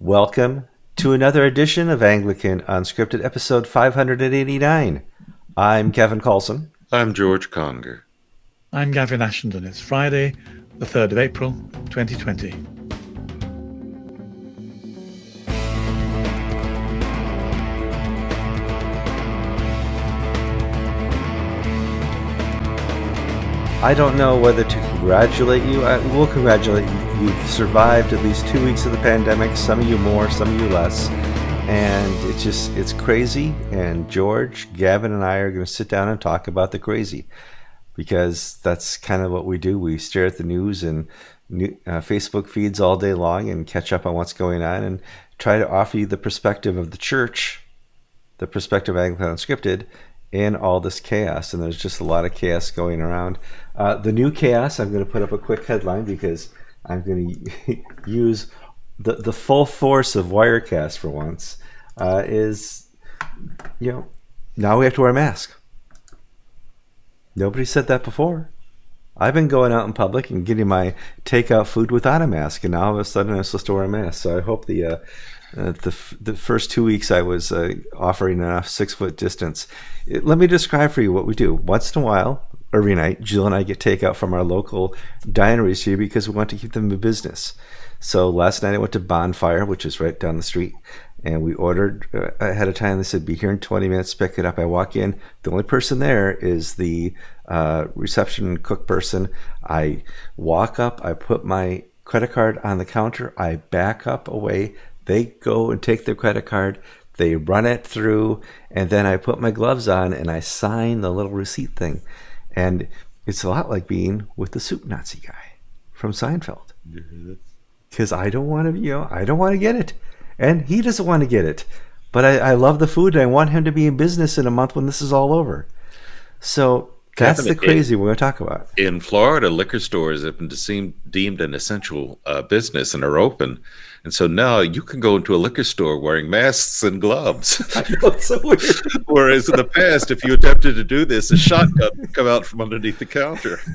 Welcome to another edition of Anglican Unscripted, episode 589. I'm Kevin Carlson. I'm George Conger. I'm Gavin Ashenden. It's Friday, the 3rd of April, 2020. I don't know whether to congratulate you. I will congratulate you. You've survived at least two weeks of the pandemic. Some of you more, some of you less. And it's just, it's crazy. And George, Gavin, and I are going to sit down and talk about the crazy because that's kind of what we do. We stare at the news and uh, Facebook feeds all day long and catch up on what's going on and try to offer you the perspective of the church, the perspective of Anglican Unscripted, in all this chaos. And there's just a lot of chaos going around. Uh, the new chaos, I'm going to put up a quick headline because I'm going to use the, the full force of Wirecast for once, uh, is, you know, now we have to wear a mask. Nobody said that before. I've been going out in public and getting my takeout food without a mask, and now all of a sudden I'm supposed to wear a mask. So I hope the uh, uh, the the first two weeks I was uh, offering enough six foot distance. It, let me describe for you what we do. Once in a while, every night, Jill and I get takeout from our local dineries here because we want to keep them in business. So last night I went to Bonfire, which is right down the street, and we ordered uh, ahead of time. They said, "Be here in 20 minutes. Pick it up." I walk in. The only person there is the uh, reception cook person. I walk up. I put my credit card on the counter. I back up away. They go and take their credit card. They run it through, and then I put my gloves on and I sign the little receipt thing. And it's a lot like being with the soup Nazi guy from Seinfeld. Because I don't want to, you know, I don't want to get it. And he doesn't want to get it. But I, I love the food and I want him to be in business in a month when this is all over. So that's the crazy we're going to talk about. In Florida, liquor stores have been deemed an essential uh, business and are open. And so now you can go into a liquor store wearing masks and gloves. so Whereas in the past, if you attempted to do this, a shotgun would come out from underneath the counter.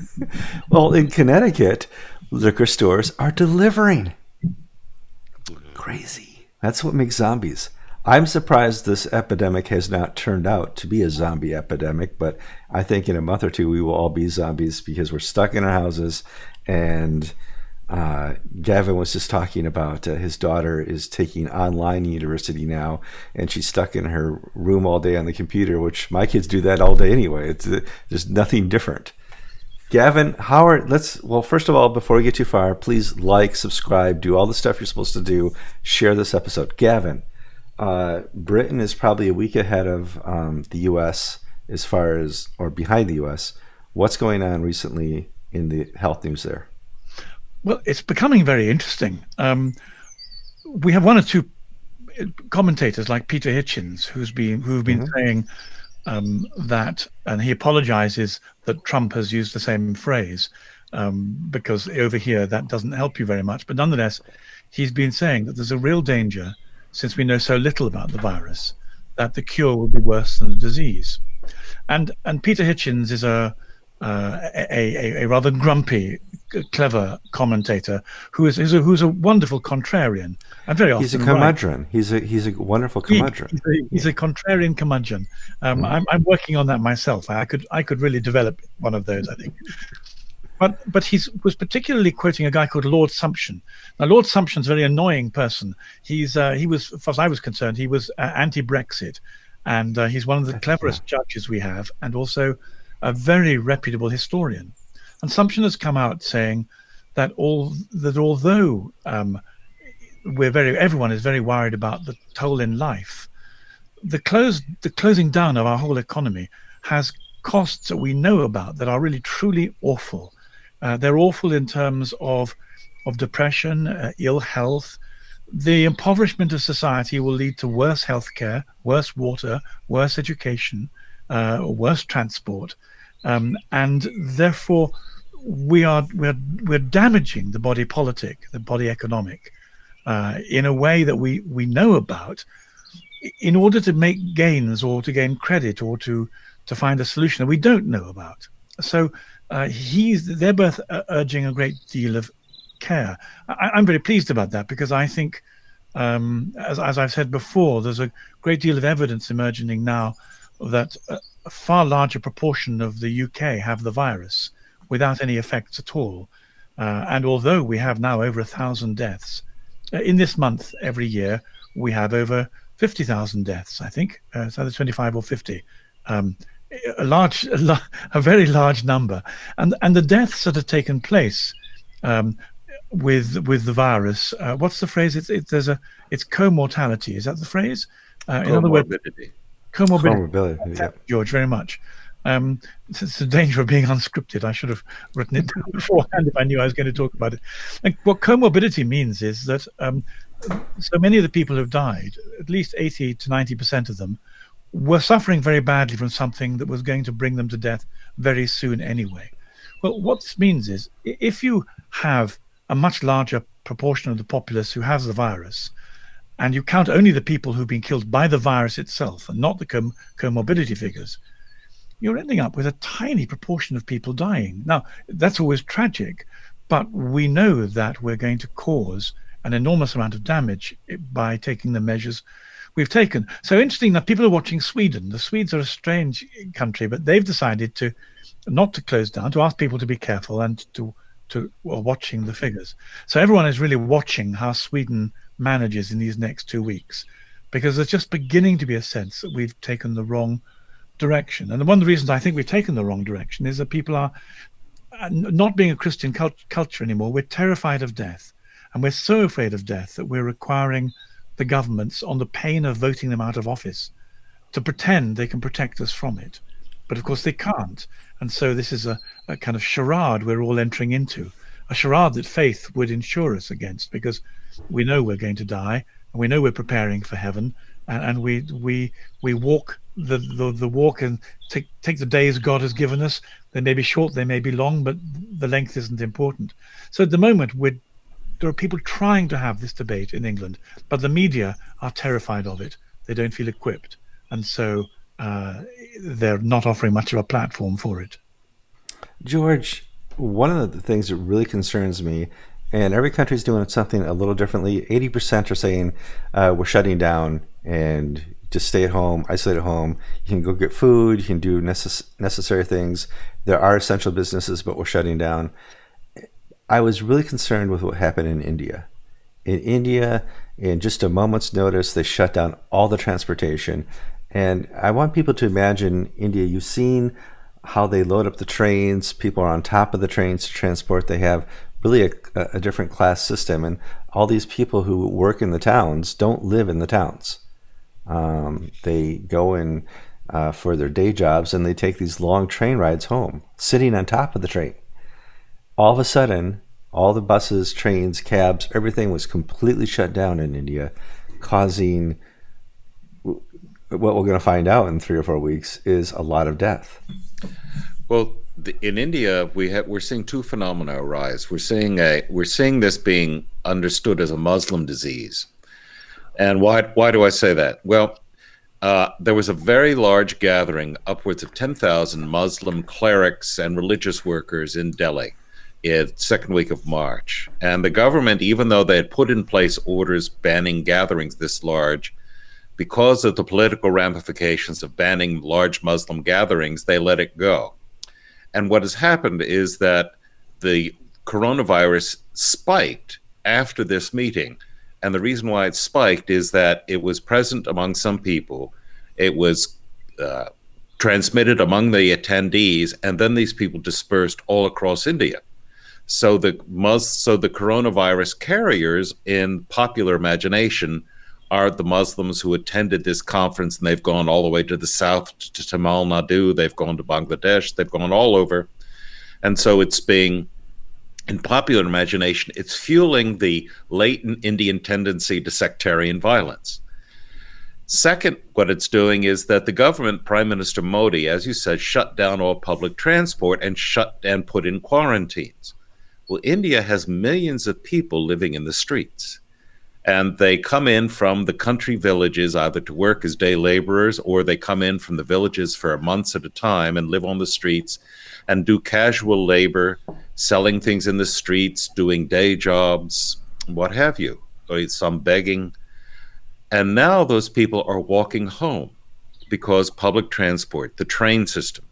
Well, in Connecticut, liquor stores are delivering. Crazy. That's what makes zombies. I'm surprised this epidemic has not turned out to be a zombie epidemic, but I think in a month or two we will all be zombies because we're stuck in our houses. And uh, Gavin was just talking about uh, his daughter is taking online university now, and she's stuck in her room all day on the computer, which my kids do that all day anyway. It's uh, there's nothing different. Gavin, how are let's well, first of all, before we get too far, please like, subscribe, do all the stuff you're supposed to do, share this episode. Gavin, uh, Britain is probably a week ahead of um, the U.S. as far as, or behind the U.S. What's going on recently in the health news there? Well, it's becoming very interesting. Um, we have one or two commentators like Peter Hitchens who's been who've been mm-hmm. saying um, that, and he apologizes that Trump has used the same phrase um, because over here that doesn't help you very much. But nonetheless, he's been saying that there's a real danger since we know so little about the virus, that the cure will be worse than the disease. And and Peter Hitchens is a uh, a, a, a, rather grumpy, clever commentator who is, is a, who's a wonderful contrarian and very often he's a curmudgeon. Right. He's a he's a wonderful curmudgeon. He, he's, a, he's, a, contrarian curmudgeon. Um, mm. I'm, I'm working on that myself. I could I could really develop one of those. I think. But but he was particularly quoting a guy called Lord Sumption. Now Lord Sumption's a very annoying person. He's uh, he was, as far as I was concerned, he was uh, anti-Brexit, and uh, he's one of the cleverest judges we have, and also a very reputable historian. And Sumption has come out saying that all that although um, we're very everyone is very worried about the toll in life, the close the closing down of our whole economy has costs that we know about that are really truly awful uh, they're awful in terms of of depression, uh, ill health. The impoverishment of society will lead to worse healthcare, worse water, worse education, uh, worse transport, um, and therefore we are we're we're damaging the body politic, the body economic, uh, in a way that we we know about, in order to make gains or to gain credit or to to find a solution that we don't know about. So uh, he's they're both uh, urging a great deal of care. I, am very pleased about that because I think Um, as, as I've said before, there's a great deal of evidence emerging now that a, far larger proportion of the UK have the virus without any effects at all. Uh, and although we have now over a thousand deaths, uh, in this month every year we have over 50,000 deaths, I think. Uh, it's either 25 or 50. Um, a large, a, a, very large number. And, and the deaths that have taken place um, with with the virus. Uh, what's the phrase? It's it, there's a it's co-mortality. Is that the phrase? Uh, in other words, comorbidity. comorbidity yeah. George, very much. Um, it's, it's, the danger of being unscripted. I should have written it beforehand if I knew I was going to talk about it. And what comorbidity means is that um, so many of the people who've died, at least 80 to 90 percent of them, were suffering very badly from something that was going to bring them to death very soon anyway. Well, what this means is if you have a much larger proportion of the populace who has the virus, and you count only the people who've been killed by the virus itself and not the com comorbidity figures, you're ending up with a tiny proportion of people dying. Now, that's always tragic, but we know that we're going to cause an enormous amount of damage by taking the measures we've taken. So interesting that people are watching Sweden. The Swedes are a strange country, but they've decided to not to close down, to ask people to be careful and to to watching the figures. So everyone is really watching how Sweden manages in these next two weeks, because there's just beginning to be a sense that we've taken the wrong direction. And one of the reasons I think we've taken the wrong direction is that people are uh, not being a Christian cult culture anymore. We're terrified of death, and we're so afraid of death that we're requiring the governments, on the pain of voting them out of office, to pretend they can protect us from it. But of course, they can't. And so this is a, a kind of charade we're all entering into, a charade that faith would insure us against because we know we're going to die and we know we're preparing for heaven and, and we we we walk the, the the walk and take take the days God has given us. They may be short, they may be long, but the length isn't important. So at the moment, we're there are people trying to have this debate in England, but the media are terrified of it. They don't feel equipped, and so uh, they're not offering much of a platform for it. George, one of the things that really concerns me, and every country is doing something a little differently. 80% are saying uh, we're shutting down and just stay at home, isolate at home. You can go get food, you can do necess necessary things. There are essential businesses, but we're shutting down. I was really concerned with what happened in India. In India, in just a moment's notice, they shut down all the transportation. And I want people to imagine India. You've seen how they load up the trains. People are on top of the trains to transport. They have really a, a, different class system. And all these people who work in the towns don't live in the towns. Um, they go in uh, for their day jobs and they take these long train rides home, sitting on top of the train. All of a sudden, all the buses, trains, cabs, everything was completely shut down in India, causing what we're going to find out in three or four weeks is a lot of death. Well, in India, we have we're seeing two phenomena arise. We're seeing a we're seeing this being understood as a Muslim disease, and why why do I say that? Well, uh, there was a very large gathering, upwards of ten thousand Muslim clerics and religious workers in Delhi, in second week of March, and the government, even though they had put in place orders banning gatherings this large, because of the political ramifications of banning large Muslim gatherings, they let it go. And what has happened is that the coronavirus spiked after this meeting. And the reason why it spiked is that it was present among some people, it was uh, transmitted among the attendees, and then these people dispersed all across India. So the so the coronavirus carriers in popular imagination are the Muslims who attended this conference, and they've gone all the way to the south to Tamil Nadu, they've gone to Bangladesh, they've gone all over. And so it's being, in popular imagination, it's fueling the latent Indian tendency to sectarian violence. Second, what it's doing is that the government, Prime Minister Modi, as you said, shut down all public transport and shut and put in quarantines. Well, India has millions of people living in the streets and they come in from the country villages either to work as day laborers or they come in from the villages for months at a time and live on the streets and do casual labor selling things in the streets doing day jobs what have you some begging And now those people are walking home because public transport, the train system,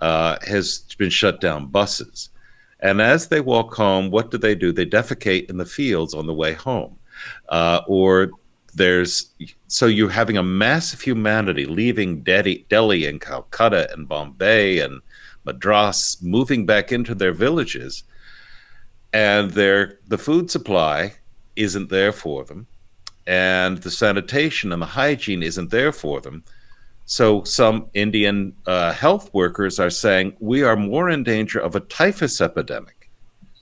uh, has been shut down, buses. And as they walk home, what do they do? They defecate in the fields on the way home. Uh, or there's so you're having a massive humanity leaving Delhi, Delhi and Calcutta and Bombay and Madras, moving back into their villages, and their the food supply isn't there for them, and the sanitation and the hygiene isn't there for them. So some Indian uh, health workers are saying we are more in danger of a typhus epidemic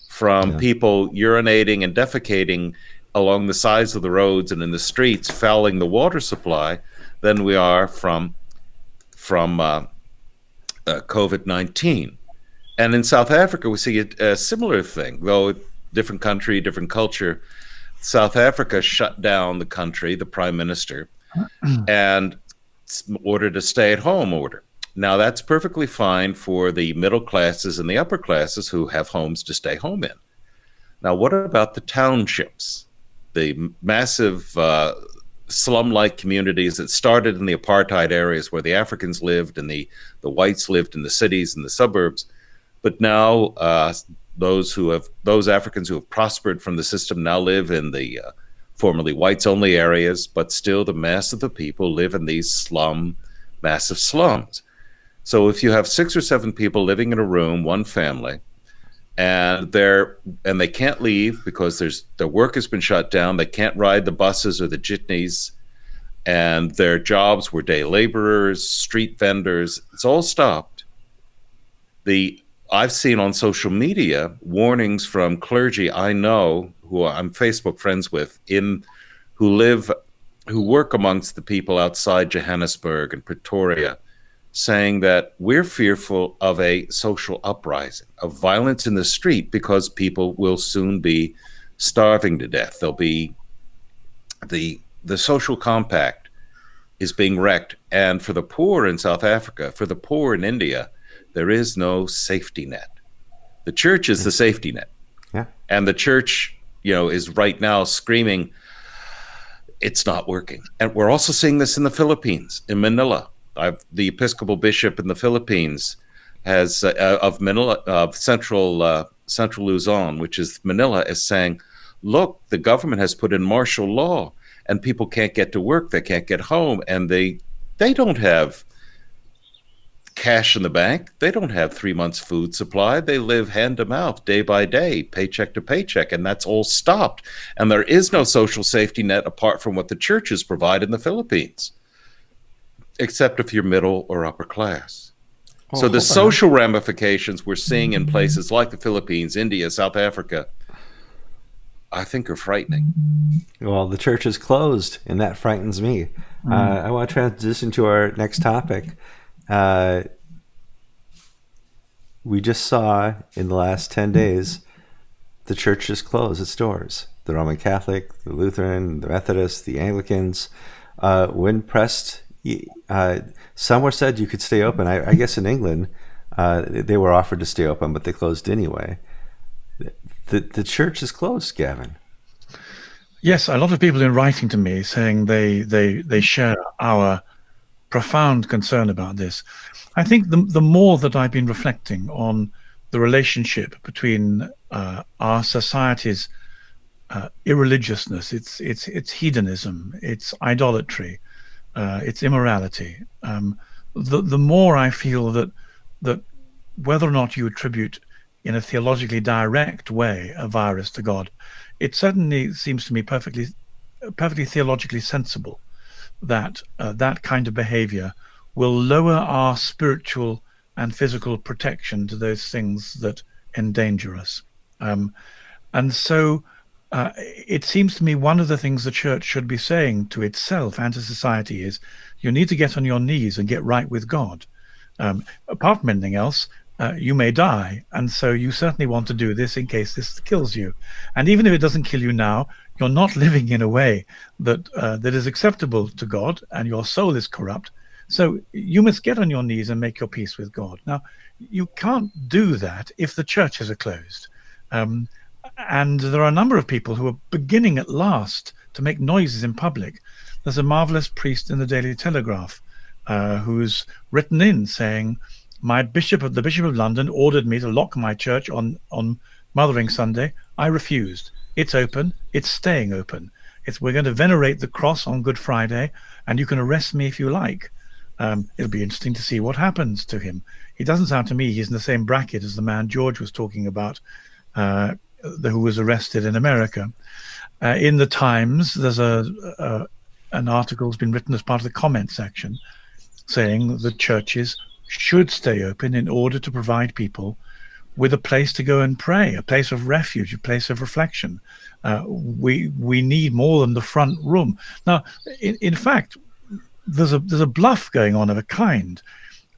from yeah. people urinating and defecating along the sides of the roads and in the streets, fouling the water supply, than we are from from uh, uh, COVID nineteen. And in South Africa, we see a, a similar thing, though different country, different culture. South Africa shut down the country, the prime minister, and ordered a stay-at-home order. Now that's perfectly fine for the middle classes and the upper classes who have homes to stay home in. Now, what about the townships? The massive uh, slum-like communities that started in the apartheid areas where the Africans lived and the the whites lived in the cities and the suburbs, but now uh, those who have those Africans who have prospered from the system now live in the uh, formerly whites-only areas, but still the mass of the people live in these slum, massive slums. So if you have six or seven people living in a room, one family, and they're and they can't leave because there's their work has been shut down. They can't ride the buses or the jitneys, and their jobs were day laborers, street vendors. It's all stopped. The I've seen on social media warnings from clergy I know who I'm Facebook friends with in who live who work amongst the people outside Johannesburg and Pretoria saying that we're fearful of a social uprising, of violence in the street, because people will soon be starving to death. There'll be the the social compact is being wrecked, and for the poor in South Africa, for the poor in India, there is no safety net. The church is the hmm. safety net, yeah, and the church, you know, is right now screaming. It's not working. And we're also seeing this in the Philippines, in Manila I've, the Episcopal bishop in the Philippines has uh, uh, of Manila of central uh, central Luzon, which is Manila, is saying, look, the government has put in martial law, and people can't get to work, they can't get home, and they they don't have cash in the bank. They don't have three months food supply. They live hand to mouth, day by day, paycheck to paycheck, and that's all stopped. And there is no social safety net apart from what the churches provide in the Philippines except if you're middle or upper class. Oh, so the social ramifications we're seeing in places like the Philippines, India, South Africa, I think are frightening. Well, the church is closed, and that frightens me. Mm. Uh, I want to transition to our next topic. Uh, we just saw in the last 10 days the church just closed its doors. The Roman Catholic, the Lutheran, the Methodist, the Anglicans. Uh, when pressed uh, some were said you could stay open. I, I guess in England, uh, they were offered to stay open, but they closed anyway. The the church is closed, Gavin. Yes, a lot of people are writing to me saying they they they share our profound concern about this. I think the the more that I've been reflecting on the relationship between uh, our society's uh, irreligiousness, its its its hedonism, its idolatry, uh, its immorality, um, the the more I feel that that whether or not you attribute in a theologically direct way a virus to God, it certainly seems to me perfectly perfectly theologically sensible that uh, that kind of behavior will lower our spiritual and physical protection to those things that endanger us. Um, and so uh, it seems to me one of the things the church should be saying to itself and to society is you need to get on your knees and get right with God. Um, apart from anything else, uh, you may die. And so you certainly want to do this in case this kills you. And even if it doesn't kill you now, you're not living in a way that uh, that is acceptable to God and your soul is corrupt. So you must get on your knees and make your peace with God. Now, you can't do that if the churches are closed. Um, and there are a number of people who are beginning at last to make noises in public there's a marvelous priest in the Daily Telegraph uh, who's written in saying, "My bishop of the Bishop of London ordered me to lock my church on on Mothering Sunday. I refused. It's open. It's staying open. It's we're going to venerate the cross on Good Friday, and you can arrest me if you like." Um, it'll be interesting to see what happens to him. He doesn't sound to me he's in the same bracket as the man George was talking about, uh, who was arrested in America. Uh, in the Times, there's a, a an article has been written as part of the comment section saying that churches should stay open in order to provide people with a place to go and pray, a place of refuge, a place of reflection. Uh, we we need more than the front room. Now, in, in fact, there's a there's a bluff going on of a kind.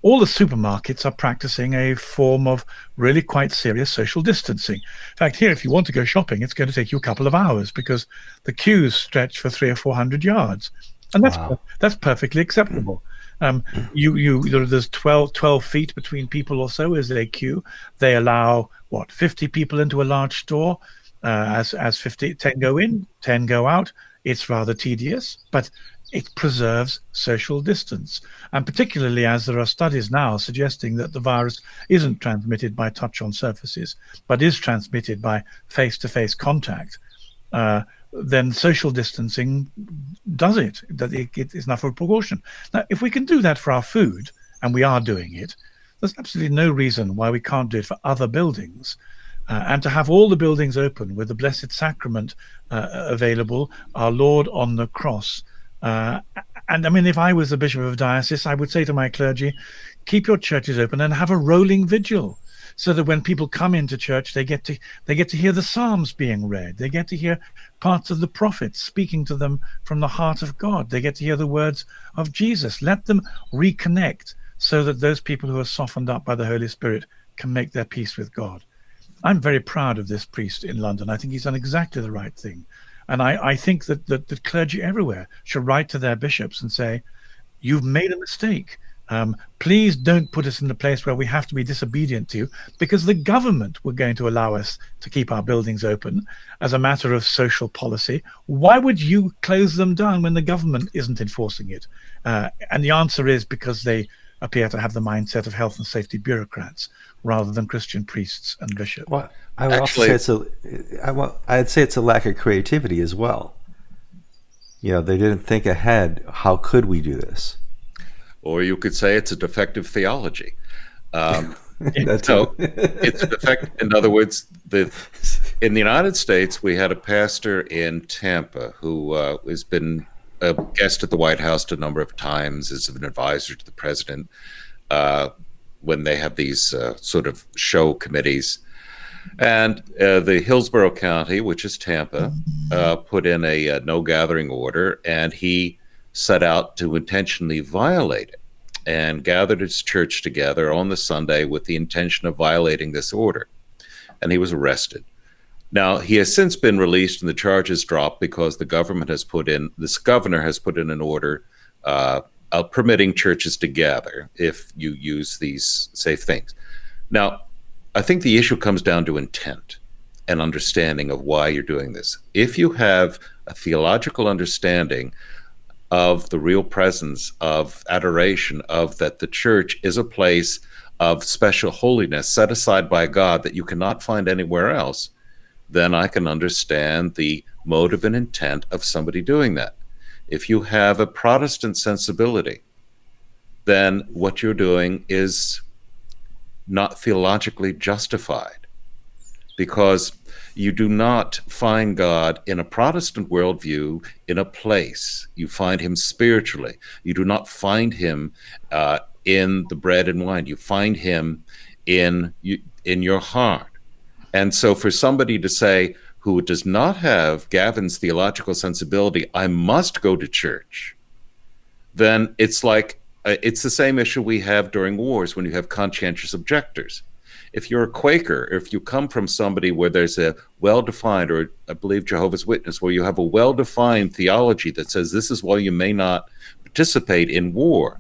All the supermarkets are practicing a form of really quite serious social distancing. In fact, here, if you want to go shopping, it's going to take you a couple of hours because the queues stretch for three or four hundred yards, and that's wow. that's perfectly acceptable. Um, you you there's 12, 12 feet between people or so is a queue. They allow what 50 people into a large store. Uh, as as 50 10 go in 10 go out it's rather tedious but it preserves social distance. And particularly as there are studies now suggesting that the virus isn't transmitted by touch on surfaces, but is transmitted by face to face contact, uh, then social distancing does it, that it, it is enough of a precaution. Now, if we can do that for our food, and we are doing it, there's absolutely no reason why we can't do it for other buildings. Uh, and to have all the buildings open with the Blessed Sacrament uh, available, our Lord on the cross, uh, and I mean, if I was the bishop of a diocese, I would say to my clergy, keep your churches open and have a rolling vigil so that when people come into church they get to they get to hear the psalms being read. They get to hear parts of the prophets speaking to them from the heart of god. They get to hear the words of jesus. Let them reconnect so that those people who are softened up by the holy spirit can make their peace with god. I'm very proud of this priest in london. I think he's done exactly the right thing and I, I think that, that the clergy everywhere should write to their bishops and say, you've made a mistake. Um, please don't put us in the place where we have to be disobedient to you because the government were going to allow us to keep our buildings open as a matter of social policy. Why would you close them down when the government isn't enforcing it? Uh, and the answer is because they appear to have the mindset of health and safety bureaucrats rather than Christian priests and bishops. Well, I would Actually, also say it's a, I, I'd say it's a lack of creativity as well. You know, they didn't think ahead. How could we do this? Or you could say it's a defective theology. Um, so it's defect. In other words, the in the United States, we had a pastor in Tampa who uh, has been a guest at the White House a number of times as an advisor to the president uh, when they have these uh, sort of show committees. And uh, the Hillsborough County, which is Tampa, uh, put in a, a uh, no gathering order, and he set out to intentionally violate it and gathered his church together on the Sunday with the intention of violating this order. And he was arrested. Now, he has since been released and the charges dropped because the government has put in, this governor has put in an order uh, Uh, permitting churches to gather if you use these safe things. Now, I think the issue comes down to intent and understanding of why you're doing this. If you have a theological understanding of the real presence of adoration, of that the church is a place of special holiness set aside by God that you cannot find anywhere else, then I can understand the motive and intent of somebody doing that. If you have a Protestant sensibility, then what you're doing is not theologically justified because you do not find God in a Protestant worldview in a place. You find him spiritually. You do not find him uh, in the bread and wine. You find him in, in your heart. And so for somebody to say, who does not have Gavin's theological sensibility, I must go to church, then it's like uh, it's the same issue we have during wars when you have conscientious objectors. If you're a Quaker, if you come from somebody where there's a well defined, or I believe Jehovah's Witness, where you have a well defined theology that says this is why you may not participate in war,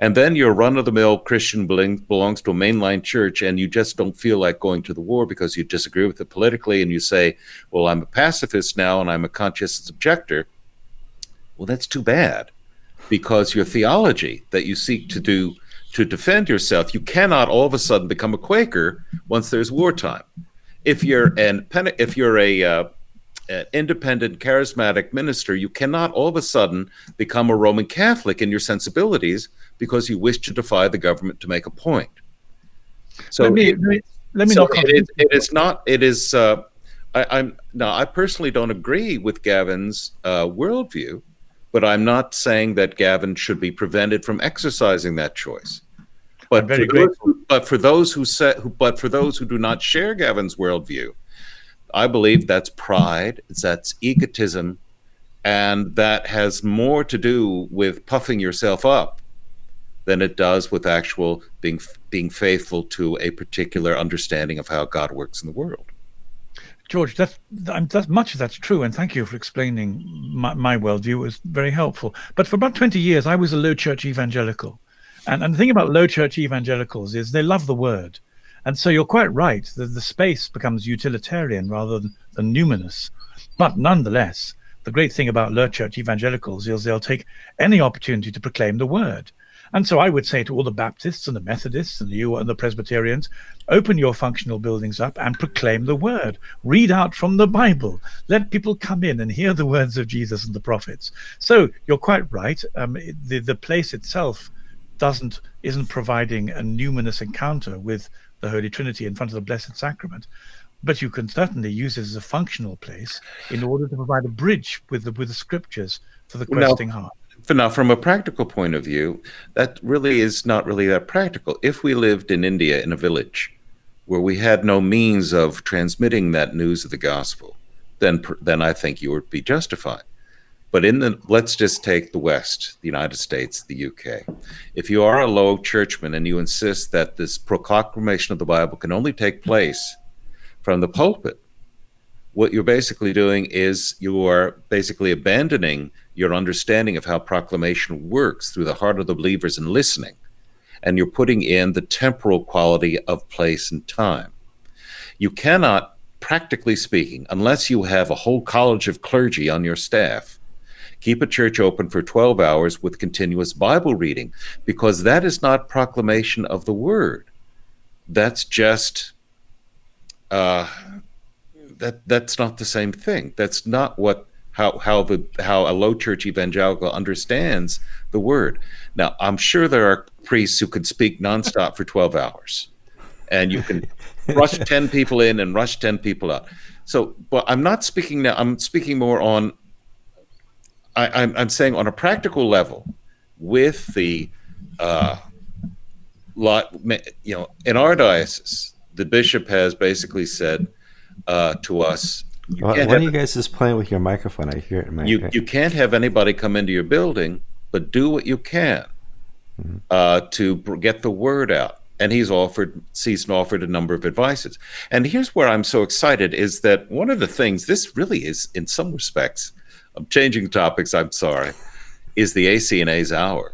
and then your run of the mill Christian belongs to a mainline church and you just don't feel like going to the war because you disagree with it politically and you say, well, I'm a pacifist now and I'm a conscientious objector. Well, that's too bad because your theology that you seek to do to defend yourself, you cannot all of a sudden become a Quaker once there's wartime. If you're an if you're a uh, independent charismatic minister, you cannot all of a sudden become a Roman Catholic in your sensibilities because you wish to defy the government to make a point. So let me, let me, let me so it, is, it is not. It is. Uh, I, am now. I personally don't agree with Gavin's uh, worldview, but I'm not saying that Gavin should be prevented from exercising that choice. But for, those, but for those who say, but for those who do not share Gavin's worldview, I believe that's pride, that's egotism, and that has more to do with puffing yourself up than it does with actual being being faithful to a particular understanding of how God works in the world. George, that's, that's much of that's true, and thank you for explaining my, my worldview. It was very helpful. But for about twenty years, I was a low church evangelical, and, and the thing about low church evangelicals is they love the word. And so you're quite right. The, the space becomes utilitarian rather than, than numinous. But nonetheless, the great thing about low church evangelicals is they'll take any opportunity to proclaim the word. And so I would say to all the Baptists and the Methodists and you and the Presbyterians, open your functional buildings up and proclaim the word. Read out from the Bible. Let people come in and hear the words of Jesus and the prophets. So you're quite right. Um, the the place itself doesn't isn't providing a numinous encounter with the Holy Trinity in front of the Blessed Sacrament. But you can certainly use it as a functional place in order to provide a bridge with the with the scriptures for the questing now, heart. Now, from a practical point of view, that really is not really that practical. If we lived in India in a village where we had no means of transmitting that news of the gospel, then then I think you would be justified. But in the let's just take the West, the United States, the UK. If you are a low churchman and you insist that this proclamation of the Bible can only take place from the pulpit, what you're basically doing is you are basically abandoning your understanding of how proclamation works through the heart of the believers and listening, and you're putting in the temporal quality of place and time. You cannot, practically speaking, unless you have a whole college of clergy on your staff, keep a church open for 12 hours with continuous Bible reading, because that is not proclamation of the word. That's just uh, that that's not the same thing. That's not what how how the how a low church evangelical understands the word. Now, I'm sure there are priests who can speak nonstop for 12 hours, and you can rush 10 people in and rush 10 people out. So, but I'm not speaking now. I'm speaking more on I, am I'm saying on a practical level, with the uh, lot, you know, in our diocese, the bishop has basically said uh, to us, you well, when you guys just playing with your microphone, I hear it. In my you you can't have anybody come into your building, but do what you can mm-hmm. uh, to get the word out. And he's offered, Season offered a number of advices. And here's where I'm so excited is that one of the things, this really is, in some respects, I'm changing topics. I'm sorry. Is the ACNA's hour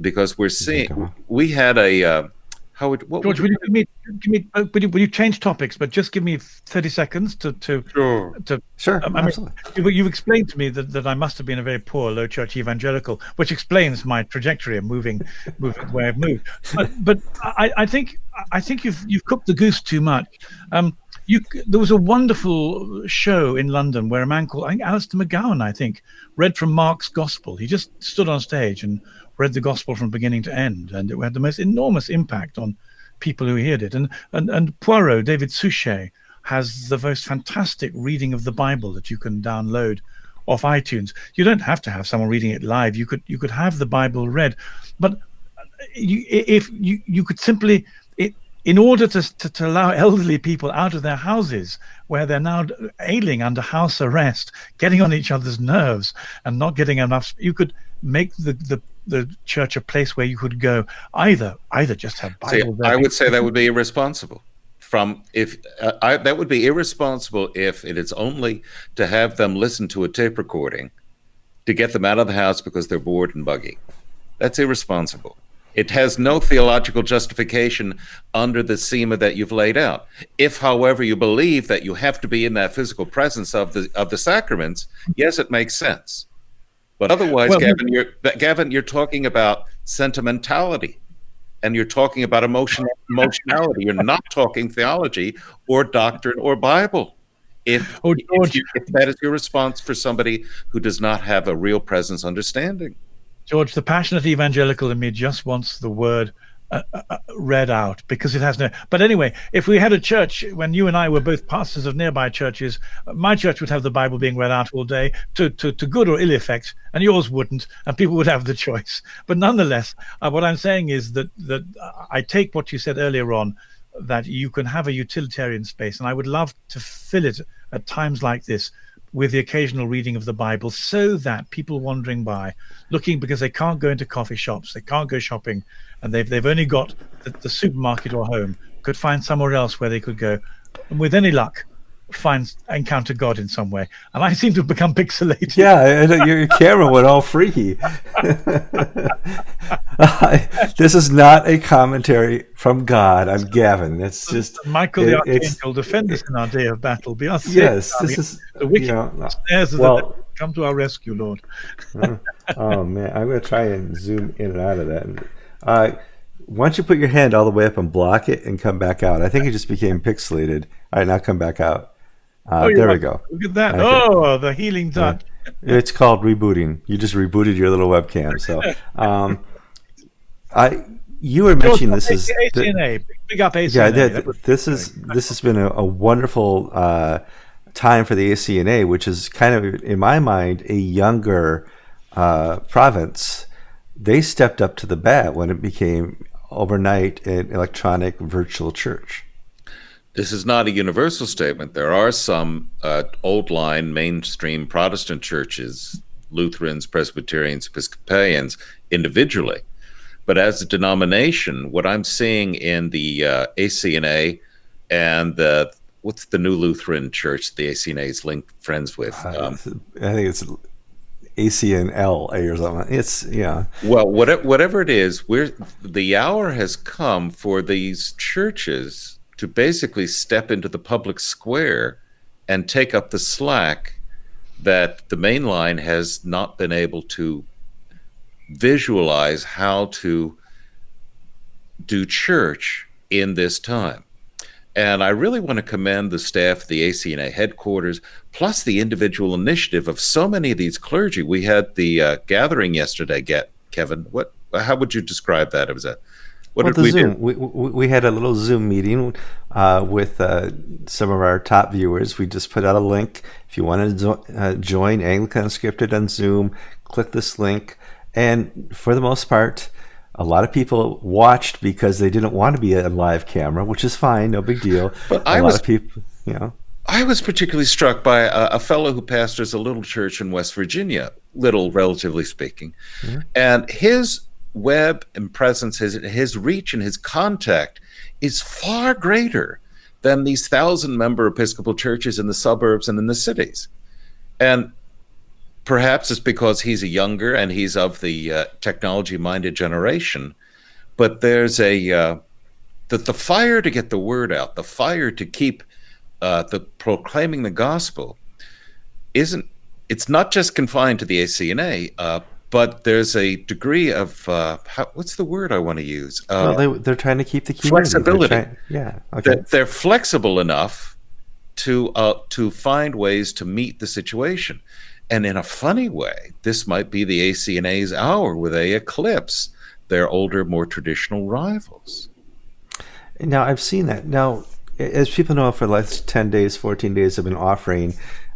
because we're seeing we had a uh, how would what George? Would you, give me, give me uh, will, you, will you change topics? But just give me thirty seconds to to sure to sure. Um, I mean, you, you explained to me that, that I must have been a very poor low church evangelical, which explains my trajectory of moving moving where I've moved. But, but I, I think I think you've you've cooked the goose too much. Um, you, there was a wonderful show in London where a man called I Alistair McGowan, I think, read from Mark's Gospel. He just stood on stage and read the Gospel from beginning to end, and it had the most enormous impact on people who heard it. And and and Poirot, David Suchet, has the most fantastic reading of the Bible that you can download off iTunes. You don't have to have someone reading it live. You could you could have the Bible read, but uh, you, if you you could simply in order to, to, to, allow elderly people out of their houses where they're now ailing under house arrest, getting on each other's nerves and not getting enough, you could make the, the, the church a place where you could go either either just have Bible. See, I would say that would be irresponsible. From if uh, I, that would be irresponsible if it is only to have them listen to a tape recording to get them out of the house because they're bored and buggy. That's irresponsible. It has no theological justification under the schema that you've laid out. If, however, you believe that you have to be in that physical presence of the of the sacraments, yes, it makes sense. But otherwise, well, Gavin, you're Gavin, you're talking about sentimentality, and you're talking about emotion, emotionality. You're not talking theology or doctrine or Bible. If, oh, if, you, if that is your response for somebody who does not have a real presence understanding. George, the passionate evangelical in me just wants the word uh, uh, uh, read out because it has no. But anyway, if we had a church when you and I were both pastors of nearby churches, my church would have the Bible being read out all day to to, to good or ill effect, and yours wouldn't, and people would have the choice. But nonetheless, uh, what I'm saying is that that I take what you said earlier on, that you can have a utilitarian space, and I would love to fill it at times like this with the occasional reading of the Bible so that people wandering by, looking because they can't go into coffee shops, they can't go shopping, and they've, they've only got the, the supermarket or home, could find somewhere else where they could go. And with any luck, find encounter God in some way. And I seem to have become pixelated. Yeah, uh, your camera went all freaky. this is not a commentary from God on Gavin. It's just Michael it, the Archangel defend us in our day of battle. Be our yes, this is the wicked you know, of well, the come to our rescue, Lord. oh man, I'm going to try and zoom in and out of that. Uh, don't you put your hand all the way up and block it and come back out? I think it just became pixelated. All right, now come back out. Uh, oh, there we go. Look at that. Oh, the healing touch. Yeah. It's called rebooting. You just rebooted your little webcam. So, um, I you were mentioning this is ACNA. Big up ACNA. Yeah, this is this has been a, a wonderful uh, time for the ACNA, which is kind of in my mind a younger uh, province. They stepped up to the bat when it became overnight an electronic virtual church. This is not a universal statement. There are some uh, old line mainstream Protestant churches, Lutherans, Presbyterians, Episcopalians, individually. But as a denomination, what I'm seeing in the uh, ACNA and the what's the new Lutheran church the ACNA is linked friends with? Uh, um, I think it's ACNL or something. It's yeah. Well, whatever whatever it is, we're the hour has come for these churches to basically step into the public square and take up the slack that the main line has not been able to visualize how to do church in this time. And I really want to commend the staff the ACNA headquarters, plus the individual initiative of so many of these clergy. We had the uh, gathering yesterday, get Kevin. What? How would you describe that? It was a what well, did we Zoom. do? We, we, we, had a little Zoom meeting uh, with uh, some of our top viewers. We just put out a link. If you want to uh, join Anglican Unscripted on Zoom, click this link. And for the most part, a lot of people watched because they didn't want to be a live camera, which is fine, no big deal. But a I lot was, of people, you know. I was particularly struck by a, a, fellow who pastors a little church in West Virginia, little relatively speaking, mm-hmm. and his web and presence, his, his reach and his contact is far greater than these thousand member Episcopal churches in the suburbs and in the cities. And perhaps it's because he's a younger and he's of the uh, technology minded generation. But there's a, uh, the, the fire to get the word out, the fire to keep uh, the proclaiming the gospel isn't, it's not just confined to the ACNA. Uh, but there's a degree of uh, how, what's the word I want to use? Uh, well, they, are trying to keep the flexibility. Trying, yeah, okay. They're, they're, flexible enough to uh, to find ways to meet the situation, and in a funny way, this might be the ACNA's hour where they eclipse their older, more traditional rivals. Now I've seen that. Now, as people know, for the last ten days, fourteen days, I've been offering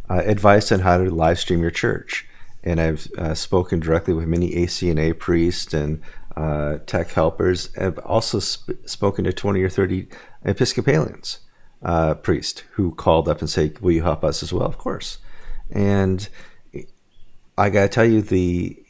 uh, advice on how to live stream your church and I've uh, spoken directly with many ACNA priests and uh, tech helpers. I've also sp- spoken to 20 or 30 Episcopalians uh, priests who called up and say, "Will you help us as well?" Of course. And I got to tell you, the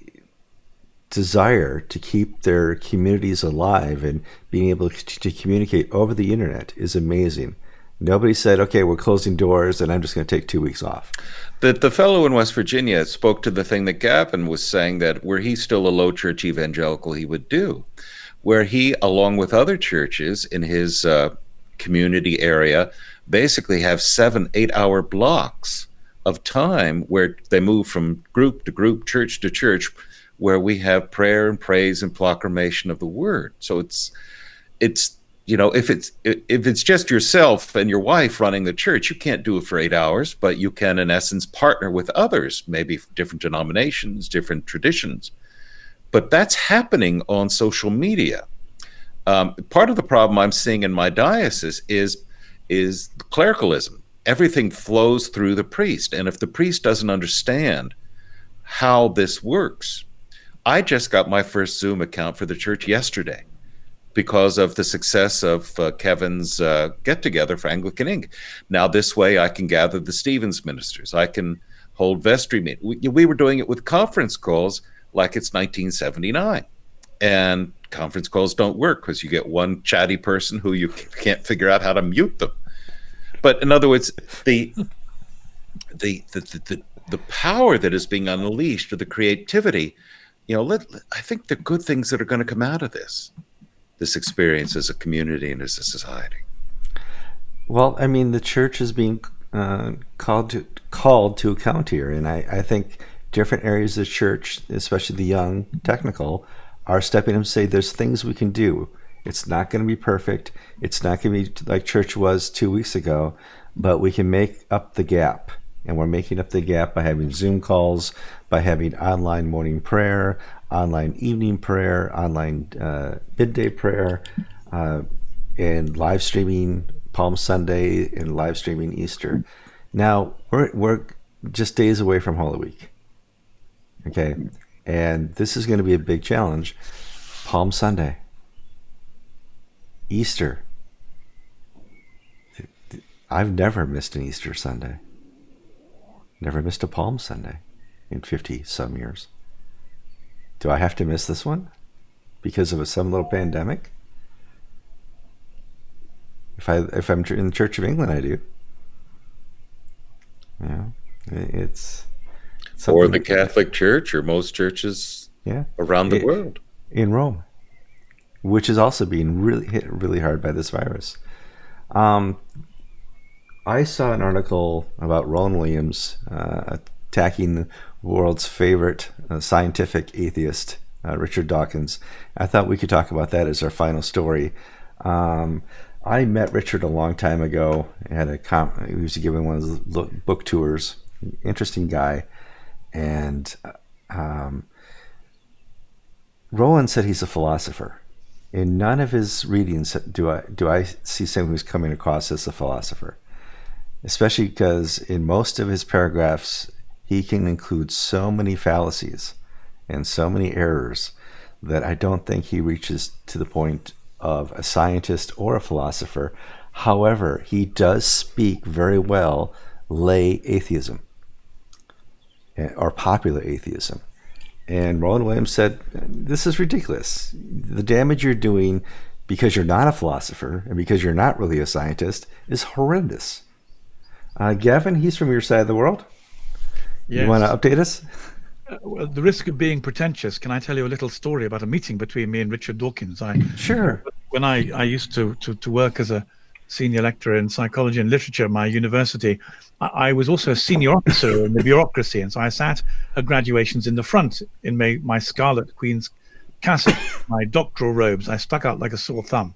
desire to keep their communities alive and being able to, to communicate over the internet is amazing. Nobody said, okay, we're closing doors and I'm just going to take two weeks off. The, the fellow in West Virginia spoke to the thing that Gavin was saying that were he still a low church evangelical, he would do, where he, along with other churches in his uh, community area, basically have seven, eight hour blocks of time where they move from group to group, church to church, where we have prayer and praise and proclamation of the word. So it's it's you know if it's if it's just yourself and your wife running the church you can't do it for eight hours but you can in essence partner with others maybe different denominations different traditions but that's happening on social media um, part of the problem i'm seeing in my diocese is is clericalism everything flows through the priest and if the priest doesn't understand how this works i just got my first zoom account for the church yesterday because of the success of uh, Kevin's uh, get together for Anglican Ink. Now, this way, I can gather the Stevens ministers. I can hold vestry meetings. We, we, were doing it with conference calls like it's 1979. And conference calls don't work because you get one chatty person who you can't figure out how to mute them. But in other words, the the the the, the, power that is being unleashed or the creativity, you know, let, I think the good things that are going to come out of this this experience as a community and as a society? Well, I mean, the church is being uh, called to called to account here, and I, I think different areas of the church, especially the young, technical, are stepping up and say there's things we can do. It's not going to be perfect. It's not going to be like church was two weeks ago, but we can make up the gap. And we're making up the gap by having Zoom calls, by having online morning prayer, online evening prayer, online uh, midday prayer, uh, and live streaming Palm Sunday and live streaming Easter. Now we're we're just days away from Holy Week. Okay, and this is going to be a big challenge. Palm Sunday, Easter. I've never missed an Easter Sunday. Never missed a Palm Sunday in 50 some years. Do I have to miss this one because of a, some little pandemic? If I if I'm in the Church of England, I do. Yeah, it's, it's or the Catholic Church or most churches yeah around the it, world in Rome, which is also being really hit really hard by this virus. Um, I saw an article about Rowan Williams uh, attacking the world's favorite uh, scientific atheist, uh, Richard Dawkins. I thought we could talk about that as our final story. Um, I met Richard a long time ago. Had a comp- he was giving one of those book tours. Interesting guy, and um, Rowan said he's a philosopher. In none of his readings do I do I see someone who's coming across as a philosopher, especially because in most of his paragraphs he can include so many fallacies and so many errors that I don't think he reaches to the point of a scientist or a philosopher. However, he does speak very well lay atheism or popular atheism. And Rowan Williams said, This is ridiculous. The damage you're doing because you're not a philosopher and because you're not really a scientist is horrendous. Uh, Gavin, he's from your side of the world. Yes. You want to update us? Uh, well, the risk of being pretentious, can I tell you a little story about a meeting between me and Richard Dawkins? I sure. When I, I used to, to, to work as a senior lecturer in psychology and literature at my university, I, I, was also a senior officer in the bureaucracy, and so I sat at graduations in the front in my, my Scarlet Queen's cassock, my doctoral robes. I stuck out like a sore thumb.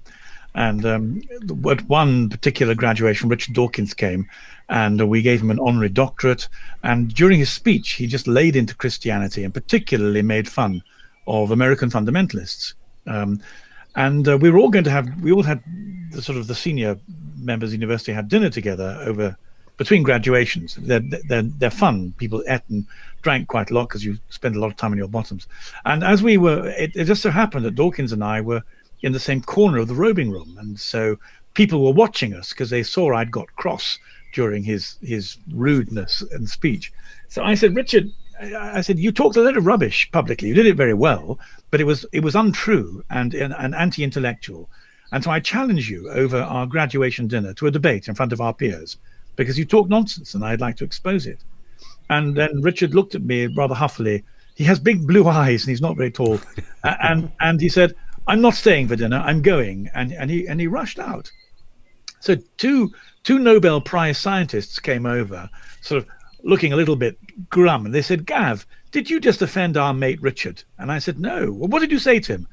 And um, at one particular graduation, Richard Dawkins came and we gave him an honorary doctorate. And during his speech, he just laid into Christianity and particularly made fun of American fundamentalists. Um, and uh, we were all going to have, we all had the sort of the senior members of the university had dinner together over between graduations. They're, they're, they're fun. People ate and drank quite a lot because you spend a lot of time on your bottoms. And as we were, it, it just so happened that Dawkins and I were in the same corner of the robing room. And so people were watching us because they saw I'd got cross during his his rudeness and speech. So I said, Richard, I said, you talked a lot of rubbish publicly. You did it very well, but it was it was untrue and, and, anti-intellectual. And so I challenge you over our graduation dinner to a debate in front of our peers because you talk nonsense and I'd like to expose it. And then Richard looked at me rather huffily. He has big blue eyes and he's not very tall. and and he said, I'm not staying for dinner. I'm going. And and he and he rushed out. So two two Nobel Prize scientists came over, sort of looking a little bit grum. And they said, Gav, did you just offend our mate Richard? And I said, No. Well, what did you say to him?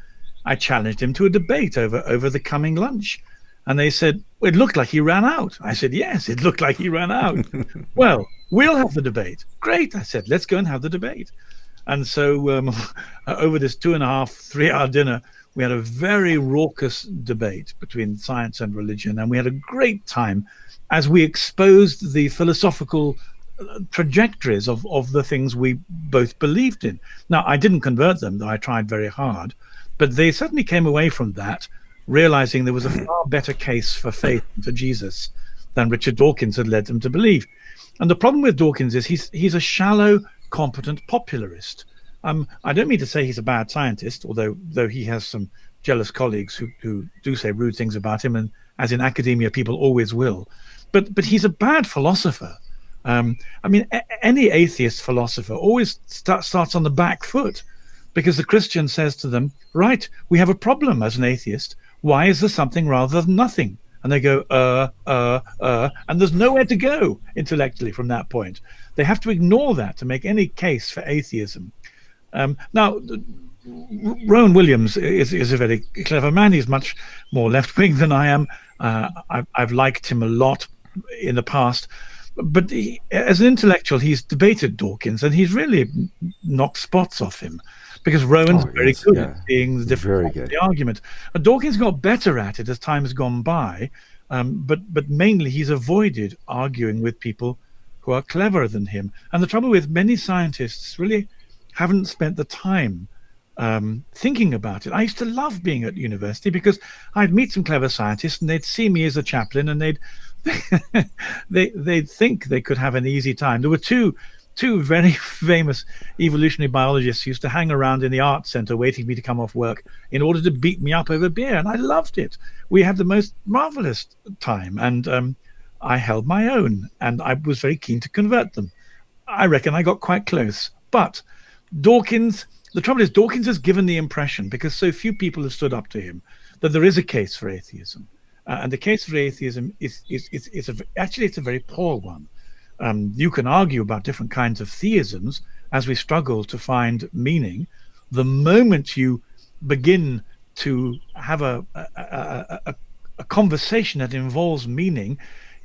I challenged him to a debate over, over the coming lunch. And they said, It looked like he ran out. I said, Yes, it looked like he ran out. well, we'll have the debate. Great. I said, Let's go and have the debate. And so um, over this two and a half, three hour dinner, we had a very raucous debate between science and religion. And we had a great time as we exposed the philosophical trajectories of, of the things we both believed in. Now, I didn't convert them, though I tried very hard, but they certainly came away from that realizing there was a far better case for faith for Jesus than Richard Dawkins had led them to believe. And the problem with Dawkins is he's he's a shallow, competent popularist. Um, I don't mean to say he's a bad scientist, although though he has some jealous colleagues who, who do say rude things about him, and as in academia, people always will. But but he's a bad philosopher. Um, I mean, any atheist philosopher always start, starts on the back foot because the Christian says to them, Right, we have a problem as an atheist. Why is there something rather than nothing? And they go, uh, uh, uh, and there's nowhere to go intellectually from that point. They have to ignore that to make any case for atheism. Um, now, Rowan Williams is, is a very clever man. He's much more left wing than I am. Uh, I've, I've liked him a lot in the past but he, as an intellectual, he's debated Dawkins and he's really knocked spots off him because Rowan's oh, very yes, good yeah. at seeing the different the argument. And Dawkins got better at it as time has gone by, um, but but mainly he's avoided arguing with people who are cleverer than him. And the trouble with many scientists really haven't spent the time um, thinking about it. I used to love being at university because I'd meet some clever scientists and they'd see me as a chaplain and they'd they they'd think they could have an easy time. There were two two very famous evolutionary biologists used to hang around in the art center waiting for me to come off work in order to beat me up over beer, and I loved it. We had the most marvelous time, and um, I held my own, and I was very keen to convert them. I reckon I got quite close, but Dawkins. The trouble is, Dawkins has given the impression, because so few people have stood up to him, that there is a case for atheism. Uh, and the case for atheism is, is, is, is a, actually it's a very poor one. Um, you can argue about different kinds of theisms as we struggle to find meaning. The moment you begin to have a, a, a, a conversation that involves meaning,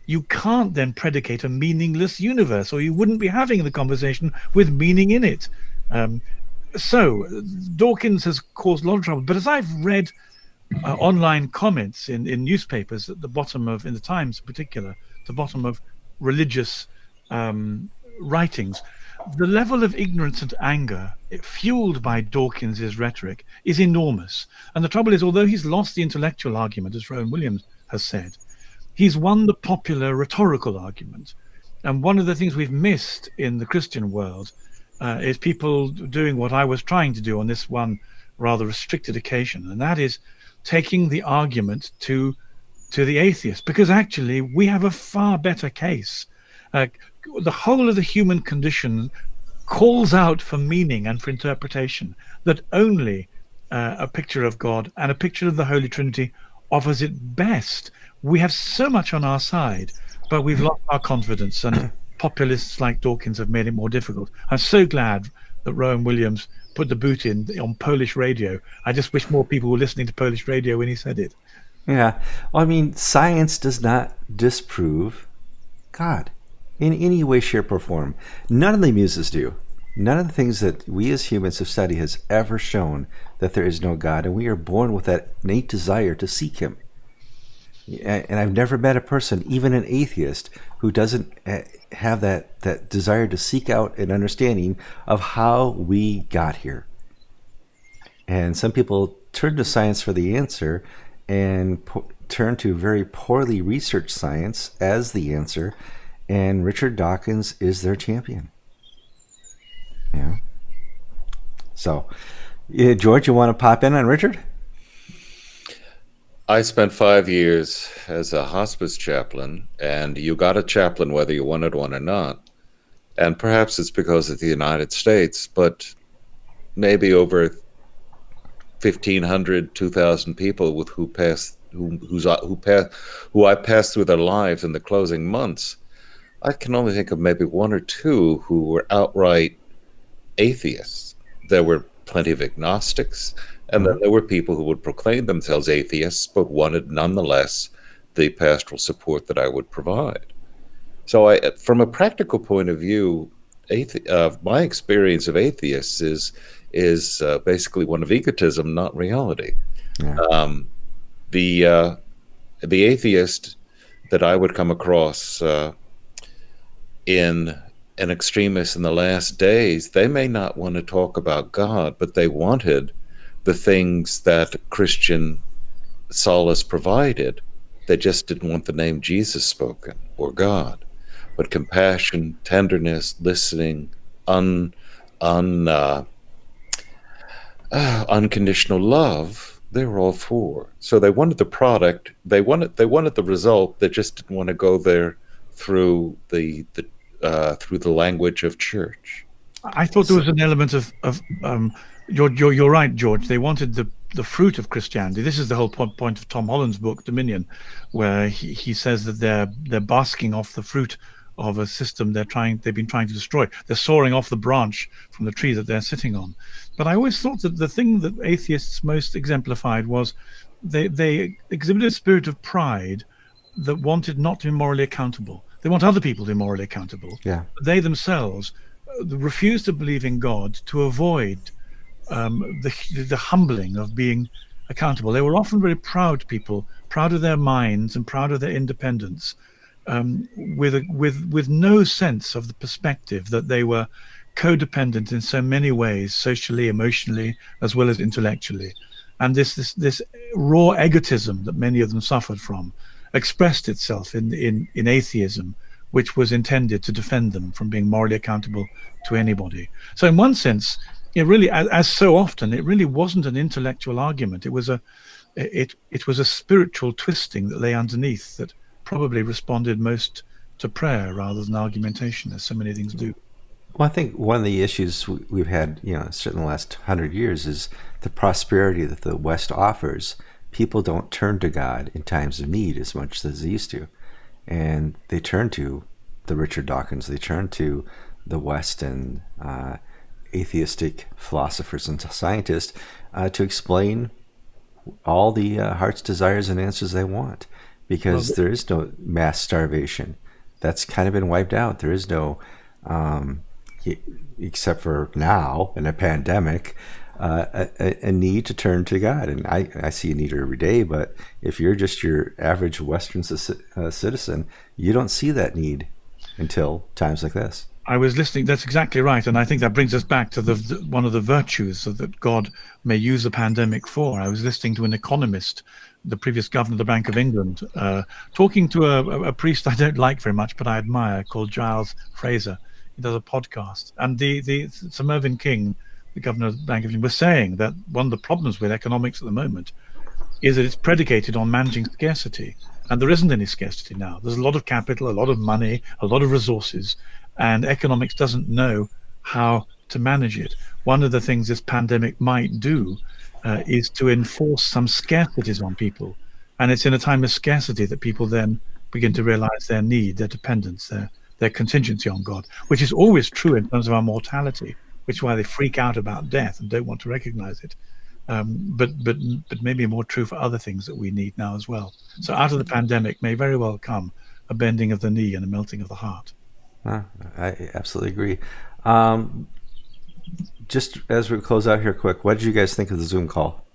you can't then predicate a meaningless universe, or you wouldn't be having the conversation with meaning in it. Um, so Dawkins has caused a lot of trouble. But as I've read uh, online comments in, in newspapers at the bottom of, in the Times in particular, the bottom of religious um, writings, the level of ignorance and anger fueled by Dawkins's rhetoric is enormous. And the trouble is, although he's lost the intellectual argument, as Rowan Williams has said, he's won the popular rhetorical argument. And one of the things we've missed in the Christian world uh, is people doing what I was trying to do on this one rather restricted occasion, and that is taking the argument to to the atheist because actually we have a far better case. Uh, the whole of the human condition calls out for meaning and for interpretation that only uh, a picture of God and a picture of the Holy Trinity offers it best. We have so much on our side, but we've lost our confidence, and populists like Dawkins have made it more difficult. I'm so glad that Rowan Williams put the boot in on Polish radio. I just wish more people were listening to Polish radio when he said it. Yeah. I mean, science does not disprove God in any way, shape, or form. None of the muses do. None of the things that we as humans have studied has ever shown that there is no God, and we are born with that innate desire to seek Him. And I've never met a person, even an atheist, who doesn't have that, that desire to seek out an understanding of how we got here. And some people turn to science for the answer and turn to very poorly researched science as the answer. And Richard Dawkins is their champion. Yeah. So, George, you want to pop in on Richard? I spent five years as a hospice chaplain, and you got a chaplain whether you wanted one or not. And perhaps it's because of the United States, but maybe over 1,500, 2,000 people with who passed, who, who's, who, passed, who I passed through their lives in the closing months. I can only think of maybe one or two who were outright atheists. There were plenty of agnostics, and then there were people who would proclaim themselves atheists, but wanted nonetheless the pastoral support that I would provide. So, I, from a practical point of view, athe- uh, my experience of atheists is is uh, basically one of egotism, not reality. Yeah. Um, the uh, the atheist that I would come across uh, in an extremist in the last days, they may not want to talk about God, but they wanted the things that Christian solace provided. They just didn't want the name Jesus spoken or God. But compassion, tenderness, listening, un, un, uh, uh, unconditional love, they were all for. So they wanted the product, they wanted they wanted the result. They just didn't want to go there through the the uh, through the language of church. I thought there was an element of of um, you're, you're you're right, George. They wanted the the fruit of Christianity. This is the whole point of Tom Holland's book Dominion, where he, he says that they're they're basking off the fruit of a system they're trying they've been trying to destroy. They're soaring off the branch from the tree that they're sitting on. But I always thought that the thing that atheists most exemplified was they they exhibited a spirit of pride that wanted not to be morally accountable. They want other people to be morally accountable. Yeah. They themselves uh, refuse to believe in God to avoid um, the the humbling of being accountable. They were often very proud people, proud of their minds and proud of their independence, um, with a, with with no sense of the perspective that they were codependent in so many ways, socially, emotionally, as well as intellectually, and this this this raw egotism that many of them suffered from expressed itself in in in atheism, which was intended to defend them from being morally accountable to anybody. So, in one sense, it really, as, as so often, it really wasn't an intellectual argument. It was a it it was a spiritual twisting that lay underneath that probably responded most to prayer rather than argumentation, as so many things do. Well, I think one of the issues we've had, you know, certainly the last hundred years, is the prosperity that the West offers. People don't turn to God in times of need as much as they used to, and they turn to the Richard Dawkins. They turn to the West and uh, atheistic philosophers and scientists uh, to explain all the uh, heart's desires and answers they want because there is no mass starvation. That's kind of been wiped out. There is no, um, except for now in a pandemic, uh, a, a, need to turn to God. And I, I see a need every day, but if you're just your average Western uh, citizen, you don't see that need until times like this. I was listening. That's exactly right, and I think that brings us back to the, the, one of the virtues that God may use the pandemic for. I was listening to an economist the previous governor of the Bank of England, uh, talking to a, a, priest I don't like very much, but I admire, called Giles Fraser. He does a podcast, and the the Sir Mervyn King, the governor of the Bank of England, was saying that one of the problems with economics at the moment is that it's predicated on managing scarcity, and there isn't any scarcity now. There's a lot of capital, a lot of money, a lot of resources, and economics doesn't know how to manage it. One of the things this pandemic might do uh, is to enforce some scarcities on people. And it's in a time of scarcity that people then begin to realize their need, their dependence, their, their contingency on God, which is always true in terms of our mortality, which is why they freak out about death and don't want to recognize it. Um, but but but maybe more true for other things that we need now as well. So out of the pandemic may very well come a bending of the knee and a melting of the heart. I absolutely agree. Um, just as we close out here, quick, what did you guys think of the Zoom call?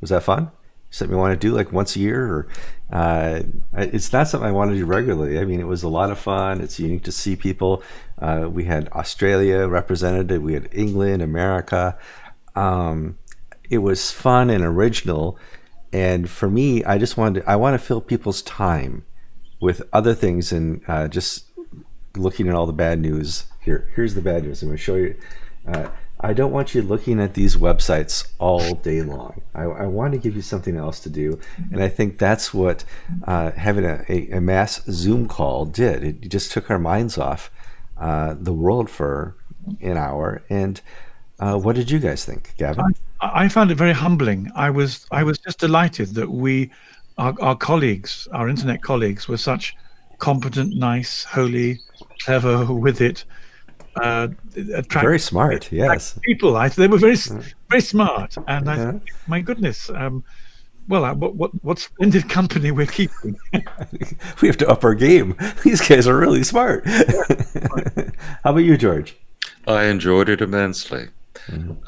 Was that fun? Something you want to do like once a year, or uh, it's not something I want to do regularly. I mean, it was a lot of fun. It's unique to see people. Uh, we had Australia represented. We had England, America. Um, it was fun and original. And for me, I just wanted to, I want to fill people's time with other things and uh, just looking at all the bad news. Here, here's the bad news. I'm going to show you. Uh, I don't want you looking at these websites all day long. I, I, want to give you something else to do. And I think that's what uh, having a, a, a, mass Zoom call did. It just took our minds off uh, the world for an hour. And uh, what did you guys think, Gavin? I, I, found it very humbling. I was I was just delighted that we, our, our colleagues, our internet colleagues, were such competent, nice, holy, clever with it. Uh, attract, Very smart, yes. people. I, they were very, very smart, and I, Yeah. my goodness, um, well, uh, what, what, what splendid company we're keeping. We have to up our game. These guys are really smart. How about you, George? I enjoyed it immensely.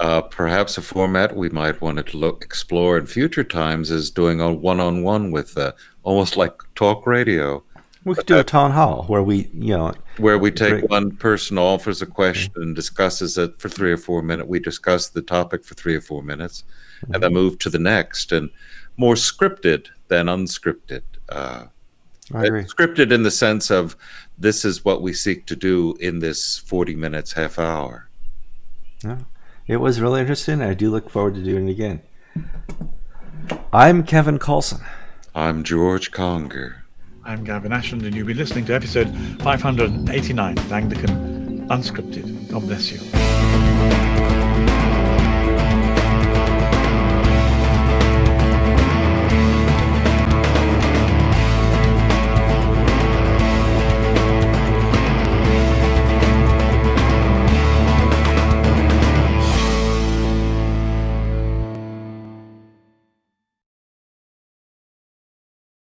Uh, perhaps a format we might want to look explore in future times is doing a one-on-one with uh, almost like talk radio, We could do a town hall where we, you know, where we take Great. one person offers a question and discusses it for three or four minutes. We discuss the topic for three or four minutes, and then move to the next, and more scripted than unscripted. Uh, I agree. scripted in the sense of this is what we seek to do in this 40 minutes half hour It was really interesting. I do look forward to doing it again. I'm Kevin Kallsen. i'm george conger I'm Gavin Ashenden, and you'll be listening to episode 589 of Anglican Unscripted. God bless you.